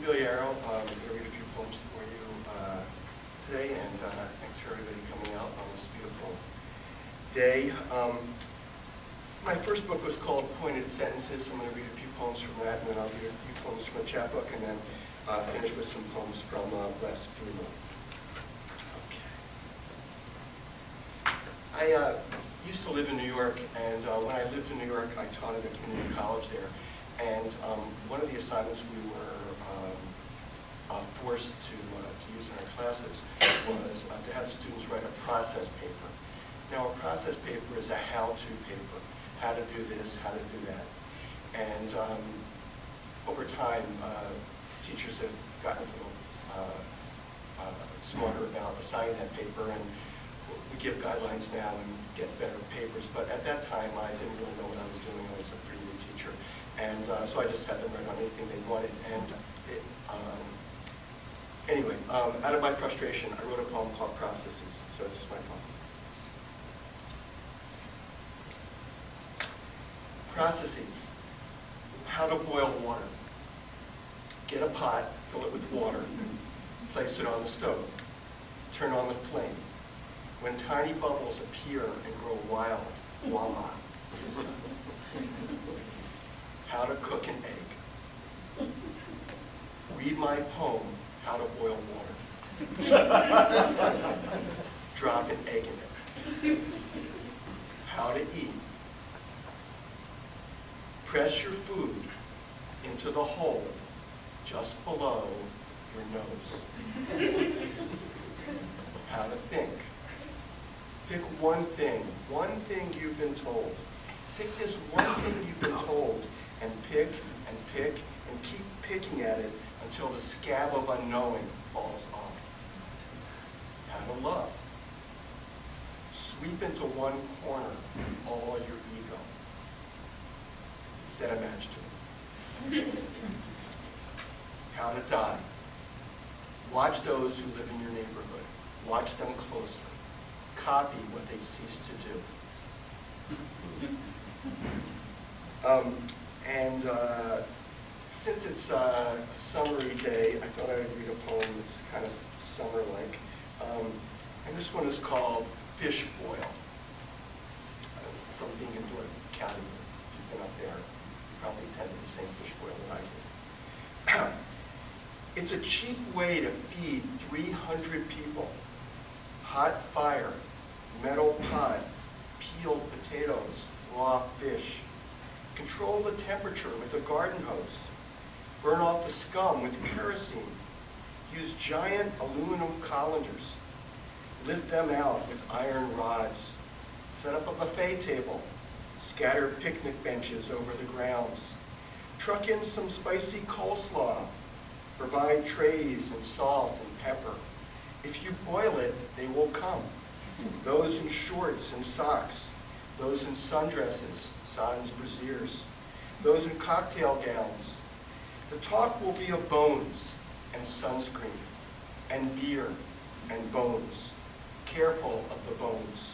I'm. Um, I'm going to read a few poems for you uh, today, and uh, thanks for everybody coming out on this beautiful day. Um, my first book was called Pointed Sentences. So I'm going to read a few poems from that, and then I'll read a few poems from a chapbook, and then uh, finish with some poems from uh, Les. Okay. I uh, used to live in New York, and uh, when I lived in New York, I taught at a community college there. And um, one of the assignments we were um, uh, forced to, uh, to use in our classes was uh, to have the students write a process paper. Now, a process paper is a how-to paper, how to do this, how to do that. And um, over time, uh, teachers have gotten a little uh, uh, smarter about assigning that paper, and we give guidelines now and get better papers. But at that time, I didn't really know what I was doing. I was a pretty. And uh, so I just had them write on anything they wanted. And it, um, anyway, um, out of my frustration, I wrote a poem called Processes. So this is my poem. Processes. How to boil water. Get a pot, fill it with water, place it on the stove. Turn on the flame. When tiny bubbles appear and grow wild, voila, it is done. How to cook an egg. Read my poem, How to Boil Water. Drop an egg in it. How to eat. Press your food into the hole just below your nose. How to think. Pick one thing, one thing you've been told. Pick this one thing you've been told and pick and pick and keep picking at it until the scab of unknowing falls off. How to love. Sweep into one corner all your ego. Set a match to it. How to die. Watch those who live in your neighborhood. Watch them closely. Copy what they cease to do. Um, and uh, since it's uh, a summery day, I thought I would read a poem that's kind of summer-like. Um, and this one is called Fish Boil. Uh, from being in Dorset County, you've been up there, you probably attended the same fish boil that I did. it's a cheap way to feed 300 people. Hot fire, metal pot, peeled potatoes, raw fish. Control the temperature with a garden hose. Burn off the scum with kerosene. Use giant aluminum colanders. Lift them out with iron rods. Set up a buffet table. Scatter picnic benches over the grounds. Truck in some spicy coleslaw. Provide trays and salt and pepper. If you boil it, they will come. Those in shorts and socks, those in sundresses, sans brasiers, those in cocktail gowns. The talk will be of bones and sunscreen and beer and bones. Careful of the bones.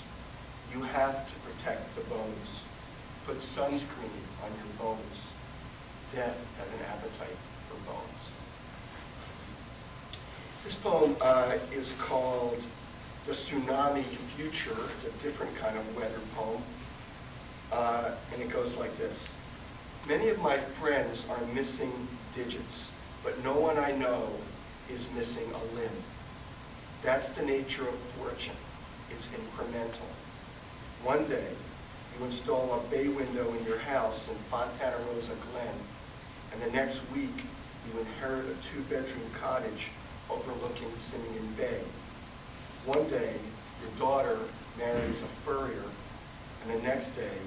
You have to protect the bones. Put sunscreen on your bones. Death has an appetite for bones. This poem uh, is called The Tsunami Future. It's a different kind of weather poem. Uh, and it goes like this. Many of my friends are missing digits, but no one I know is missing a limb. That's the nature of fortune. It's incremental. One day, you install a bay window in your house in Fontana Rosa Glen, and the next week, you inherit a two-bedroom cottage overlooking Simeon Bay. One day, your daughter marries a furrier, and the next day,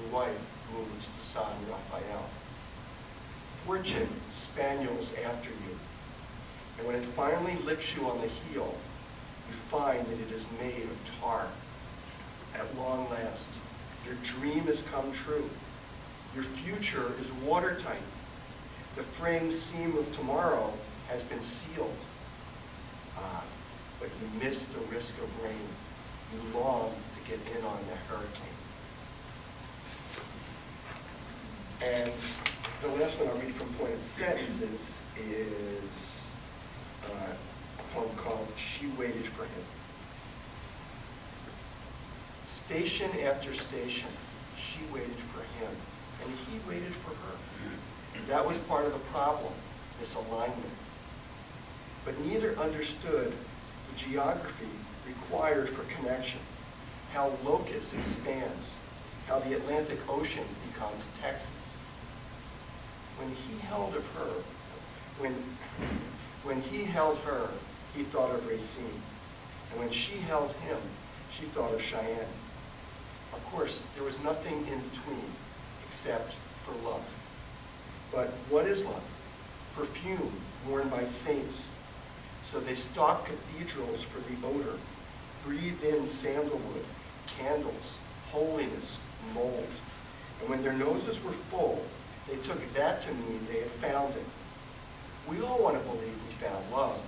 your wife moves to San Rafael. Fortune spaniels after you, and when it finally licks you on the heel, you find that it is made of tar. At long last, your dream has come true. Your future is watertight. The frame seam of tomorrow has been sealed. Ah, but you miss the risk of rain. You long to get in on the hurricane. And the last one I'll read from Pointed Sentences is uh, a poem called She Waited for Him. Station after station, she waited for him, and he waited for her. That was part of the problem, misalignment. But neither understood the geography required for connection, how locus expands, how the Atlantic Ocean becomes Texas. When he held of her, when, when he held her, he thought of Racine. And when she held him, she thought of Cheyenne. Of course, there was nothing in between except for love. But what is love? Perfume worn by saints. So they stalked cathedrals for the odor, breathed in sandalwood, candles, holiness, mold. And when their noses were full, they took that to mean they had found it. We all want to believe we found love,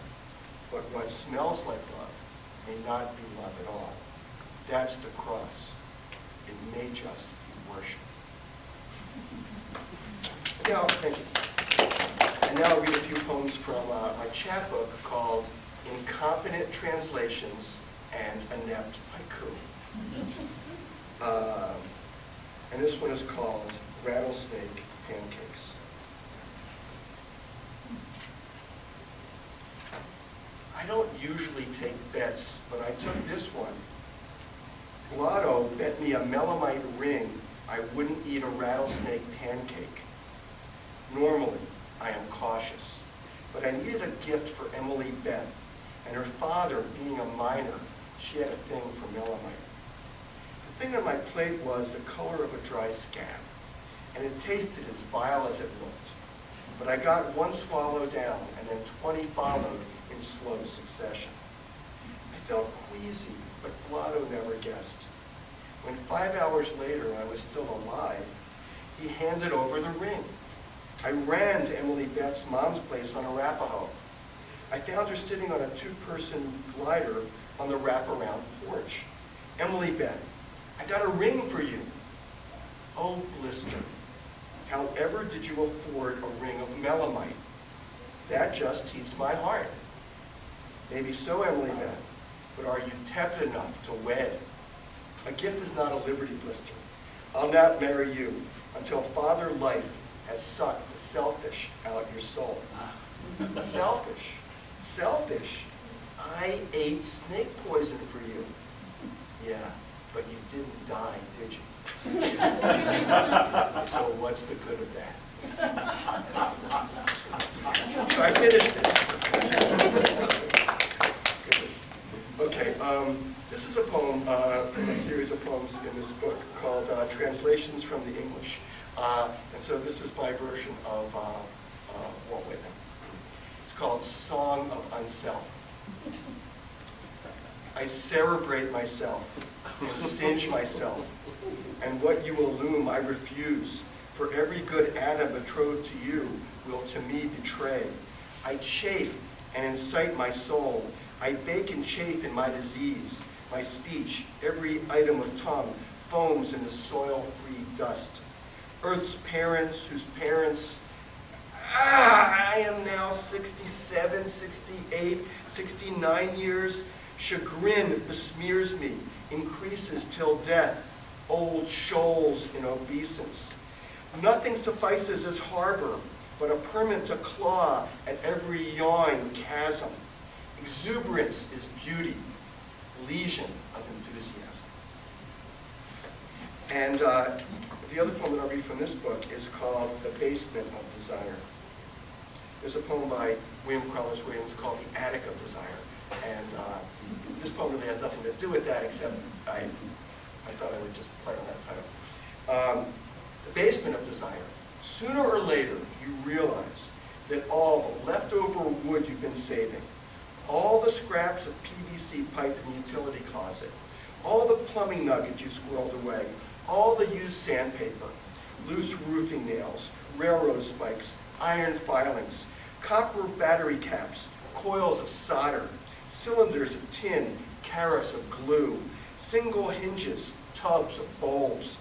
but what smells like love may not be love at all. That's the cross. It may just be worship. Now, thank you. And now I'll read a few poems from uh, my chapbook called Incompetent Translations and Inept Haiku. Uh, and this one is called Rattlesnake Pancakes. I don't usually take bets, but I took this one. Blotto bet me a melamite ring I wouldn't eat a rattlesnake pancake. Normally, I am cautious, but I needed a gift for Emily Beth, and her father, being a miner, she had a thing for melamite. Thing on my plate was the color of a dry scab, and it tasted as vile as it looked. But I got one swallow down, and then 20 followed in slow succession. I felt queasy, but Blotto never guessed. When five hours later I was still alive, he handed over the ring. I ran to Emily Beth's mom's place on Arapahoe. I found her sitting on a two-person glider on the wraparound porch. Emily Beth, I got a ring for you. Oh, blister. However did you afford a ring of melamite? That just heats my heart. Maybe so, Emily Beth, but are you tepid enough to wed? A gift is not a liberty blister. I'll not marry you until father life has sucked the selfish out your soul. selfish? Selfish? I ate snake poison for you. Yeah, but you didn't die, did you? so what's the good of that? so I finished it. okay, um, this is a poem uh, from a series of poems in this book called uh, Translations from the English. Uh, and so this is my version of uh, uh, Walt Whitman. It's called Song of Unself. I cerebrate myself and singe myself, and what you illume I refuse, for every good atom betrothed to you will to me betray. I chafe and incite my soul, I bake and chafe in my disease, my speech, every item of tongue, foams in the soil-free dust. Earth's parents, whose parents, ah, I am now 67, 68, 69 years, chagrin besmears me, increases till death, old shoals in obeisance. Nothing suffices as harbor, but a permit to claw at every yawing chasm. Exuberance is beauty, lesion of enthusiasm. And uh, the other poem that I'll read from this book is called The Basement of Desire. There's a poem by William Carlos Williams called The Attic of Desire. And uh, this poem really has nothing to do with that, except I, I thought I would just play on that title. Um, the basement of desire. Sooner or later, you realize that all the leftover wood you've been saving, all the scraps of PVC pipe in the utility closet, all the plumbing nuggets you squirreled away, all the used sandpaper, loose roofing nails, railroad spikes, iron filings, copper battery caps, coils of solder, cylinders of tin, carafes of glue, single hinges, tubs of bulbs,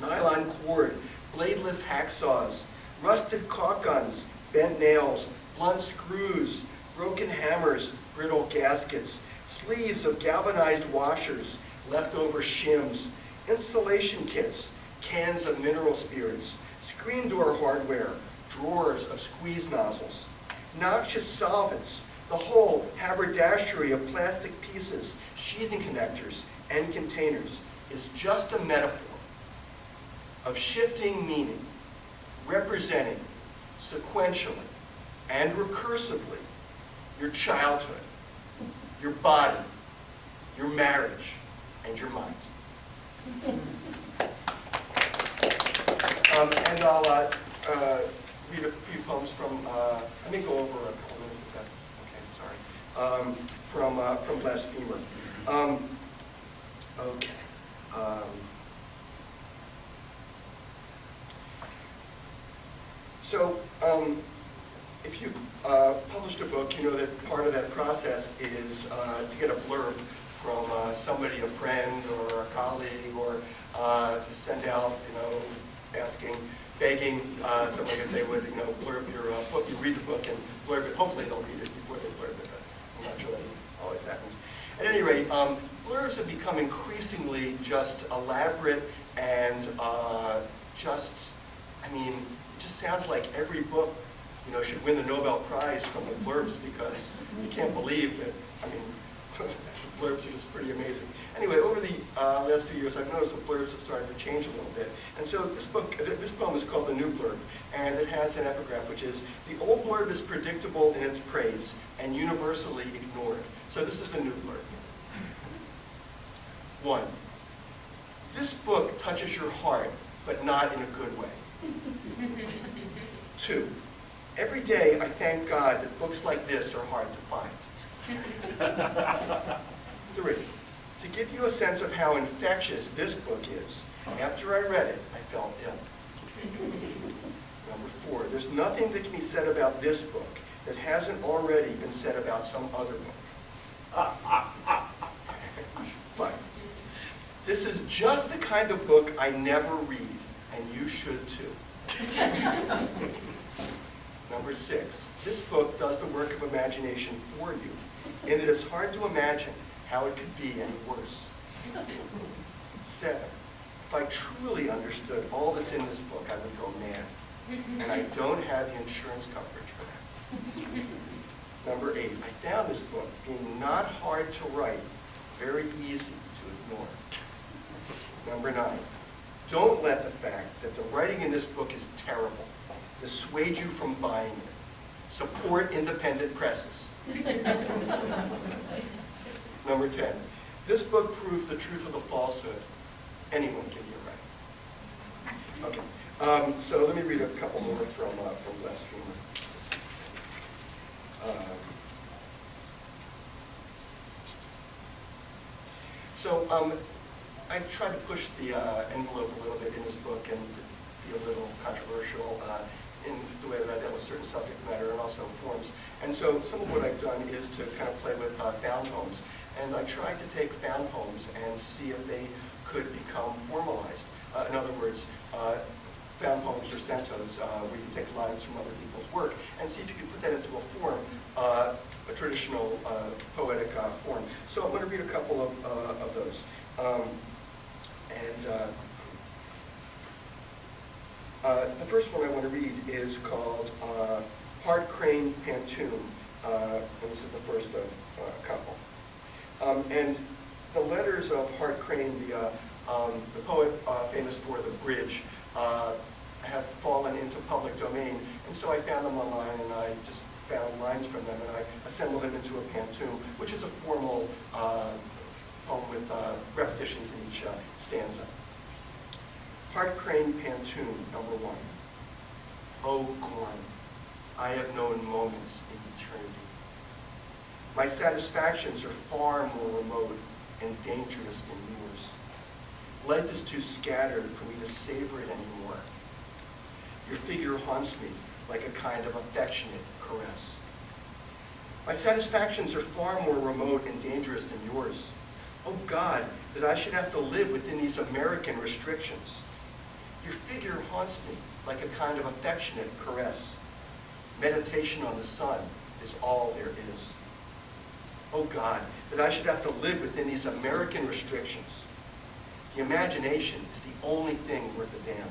nylon cord, bladeless hacksaws, rusted caulk guns, bent nails, blunt screws, broken hammers, brittle gaskets, sleeves of galvanized washers, leftover shims, insulation kits, cans of mineral spirits, screen door hardware, drawers of squeeze nozzles, noxious solvents, the whole haberdashery of plastic pieces, sheathing connectors, and containers is just a metaphor of shifting meaning, representing sequentially and recursively your childhood, your body, your marriage, and your mind. Um, and I'll uh, uh, read a few poems from, uh, let me go over a couple minutes if that's okay, sorry, um, from, uh, from Blasphemer. Um, okay. Um, so, um, if you've uh, published a book, you know that part of that process is uh, to get a blurb from uh, somebody, a friend or a colleague, or uh, to send out, you know, asking, begging uh, somebody if they would, you know, blurb your uh, book. You read the book and blurb it. Hopefully they'll read it before they blurb it. I'm not sure that always happens. At any rate, um, blurbs have become increasingly just elaborate and uh, just, I mean, it just sounds like every book, you know, should win the Nobel Prize from the blurbs because you can't believe that, I mean, blurbs are just pretty amazing. Anyway, over the uh, last few years, I've noticed the blurbs have started to change a little bit. And so this book, this poem is called The New Blurb, and it has an epigraph, which is, the old blurb is predictable in its praise and universally ignored. So this is the new blurb. One, this book touches your heart, but not in a good way. Two, every day I thank God that books like this are hard to find. Three, to give you a sense of how infectious this book is, after I read it, I felt ill. Number four, there's nothing that can be said about this book that hasn't already been said about some other book. Five, this is just the kind of book I never read, and you should too. Number six, this book does the work of imagination for you, that it's hard to imagine how it could be any worse. Seven, if I truly understood all that's in this book, I would go mad. And I don't have the insurance coverage for that. Number eight, I found this book being not hard to write, very easy to ignore. Number nine, don't let the fact that the writing in this book is terrible dissuade you from buying it. Support independent presses. Number 10, this book proves the truth of the falsehood. Anyone can be right. Okay, um, so let me read a couple more from, uh, from Blasphemer. Uh, so um, I tried to push the uh, envelope a little bit in this book and be a little controversial uh, in the way that I dealt with certain subject matter and also forms. And so some of what I've done is to kind of play with uh, found poems. And I tried to take found poems and see if they could become formalized. Uh, in other words, uh, poems or centos, uh, where you take lines from other people's work and see if you can put that into a form, uh, a traditional uh, poetic form. So I'm going to read a couple of, of those. Um, and uh, the first one I want to read is called uh, Crane Pantoum. Uh, and this is the first of a couple. Um, and the letters of Hart Crane, the, uh, um, the poet uh, famous for The Bridge, uh, have fallen into public domain. And so I found them online and I just found lines from them and I assembled them into a pantoum, which is a formal uh, poem with uh, repetitions in each uh, stanza. Hart Crane Pantoum, number one. Oh, Gorham, I have known moments in eternity. My satisfactions are far more remote and dangerous than yours. Life is too scattered for me to savor it anymore. Your figure haunts me like a kind of affectionate caress. My satisfactions are far more remote and dangerous than yours. Oh God, that I should have to live within these American restrictions. Your figure haunts me like a kind of affectionate caress. Meditation on the sun is all there is. Oh God, that I should have to live within these American restrictions. The imagination is the only thing worth a damn.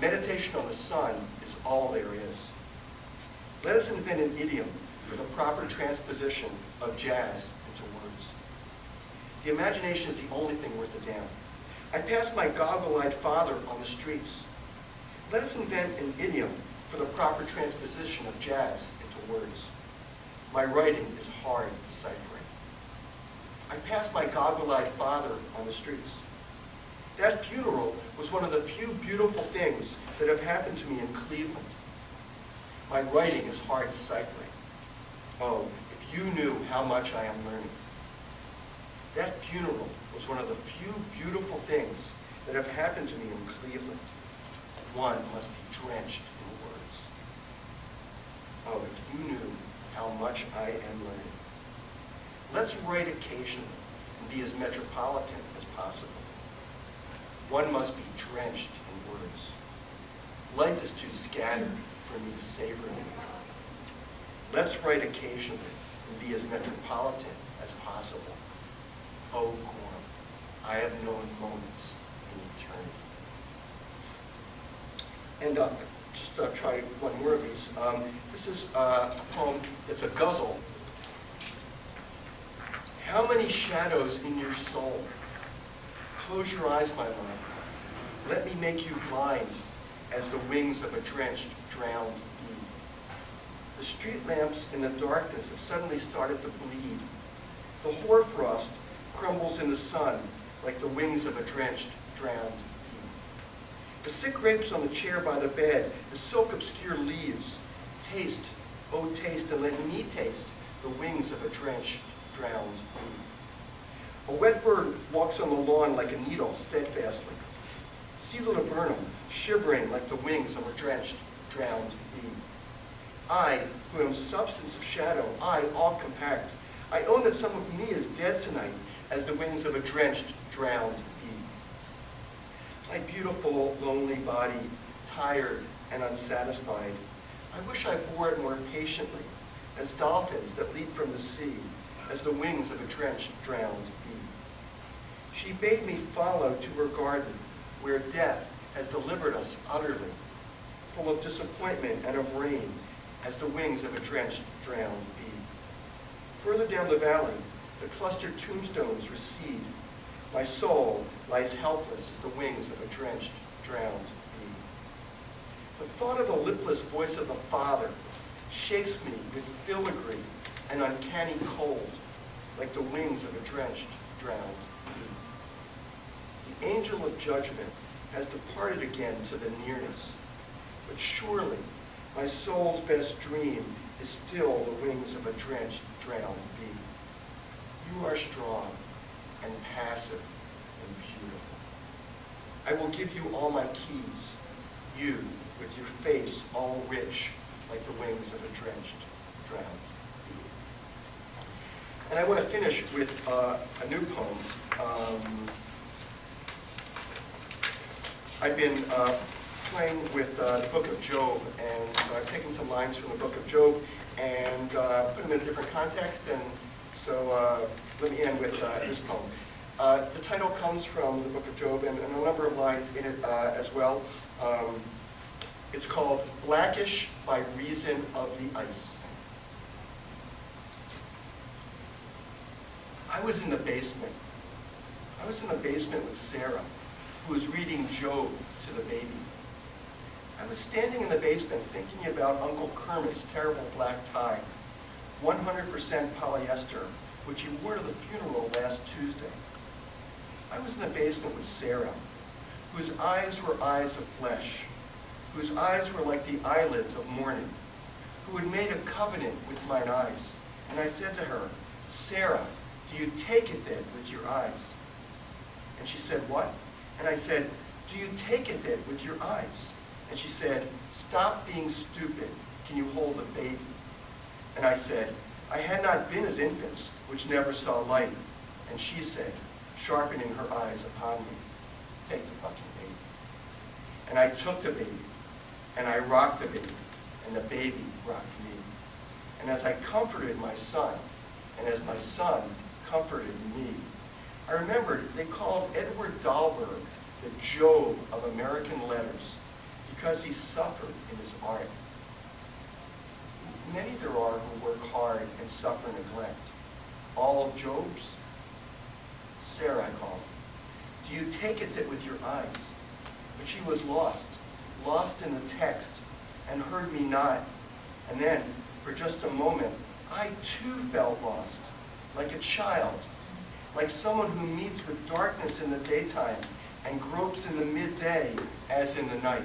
Meditation on the sun is all there is. Let us invent an idiom for the proper transposition of jazz into words. The imagination is the only thing worth a damn. I pass my goggle-eyed father on the streets. Let us invent an idiom for the proper transposition of jazz into words. My writing is hard deciphering. I passed my goggle-eyed father on the streets. That funeral was one of the few beautiful things that have happened to me in Cleveland. My writing is hard deciphering. Oh, if you knew how much I am learning. That funeral was one of the few beautiful things that have happened to me in Cleveland. One must be drenched in words. Oh, if you knew how much I am learning. Let's write occasionally and be as metropolitan as possible. One must be drenched in words. Life is too scattered for me to savor it. Let's write occasionally and be as metropolitan as possible. Oh, Gorham, I have known moments in eternity. And uh, just uh, try one more of these. Um, this is uh, a poem, it's a ghazal. How many shadows in your soul? Close your eyes, my love. Let me make you blind as the wings of a drenched, drowned bee. The street lamps in the darkness have suddenly started to bleed. The hoarfrost crumbles in the sun like the wings of a drenched, drowned. The sick grapes on the chair by the bed, the silk-obscure leaves, taste, oh taste, and let me taste the wings of a drenched, drowned bee. A wet bird walks on the lawn like a needle steadfastly. See the laburnum shivering like the wings of a drenched, drowned bee. I, who am substance of shadow, I, all compact, I own that some of me is dead tonight, as the wings of a drenched, drowned. My beautiful, lonely body, tired and unsatisfied, I wish I bore it more patiently, as dolphins that leap from the sea, as the wings of a drenched, drowned bee. She bade me follow to her garden, where death has delivered us utterly, full of disappointment and of rain, as the wings of a drenched, drowned bee. Further down the valley, the clustered tombstones recede. My soul lies helpless as the wings of a drenched, drowned bee. The thought of the lipless voice of the Father shakes me with filigree and uncanny cold, like the wings of a drenched, drowned bee. The angel of judgment has departed again to the nearness, but surely my soul's best dream is still the wings of a drenched, drowned bee. You are strong and passive and beautiful. I will give you all my keys, you with your face all rich like the wings of a drenched, drowned bee. And I want to finish with uh, a new poem. Um, I've been uh, playing with uh, the book of Job, and I've taken some lines from the book of Job and uh, put them in a different context, and so uh, let me end with uh, this poem. Uh, the title comes from the book of Job and, and a number of lines in it uh, as well. Um, it's called Blackish by Reason of the Ice. I was in the basement. I was in the basement with Sarah, who was reading Job to the baby. I was standing in the basement thinking about Uncle Kermit's terrible black tie, 100% polyester, which he wore to the funeral last Tuesday. I was in the basement with Sarah, whose eyes were eyes of flesh, whose eyes were like the eyelids of morning, who had made a covenant with mine eyes. And I said to her, Sarah, do you take it then with your eyes? And she said, what? And I said, do you take it then with your eyes? And she said, stop being stupid. Can you hold a baby? And I said, I had not been as infants, which never saw light. And she said, sharpening her eyes upon me, take the fucking baby. And I took the baby, and I rocked the baby, and the baby rocked me. And as I comforted my son, and as my son comforted me. I remembered they called Edward Dahlberg the Job of American letters because he suffered in his art. Many there are who work hard and suffer neglect. All of Jobs? Sarah, I call her. Do you take it that with your eyes? But she was lost, lost in the text, and heard me not. And then, for just a moment, I too felt lost, like a child, like someone who meets with darkness in the daytime and gropes in the midday as in the night.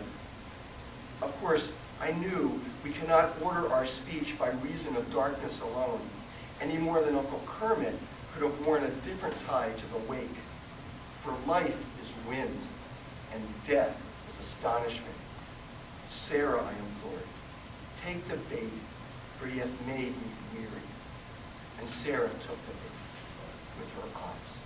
Of course, I knew we cannot order our speech by reason of darkness alone, any more than Uncle Kermit could have worn a different tie to the wake. For life is wind, and death is astonishment. Sarah, I implored, take the bait, for he hath made me weary. And Sarah took the bait with her eyes.